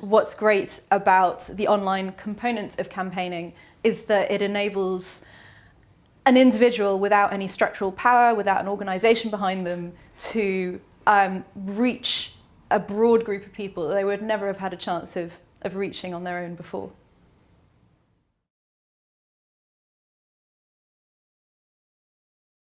What's great about the online component of campaigning is that it enables an individual without any structural power, without an organisation behind them, to um, reach a broad group of people that they would never have had a chance of, of reaching on their own before.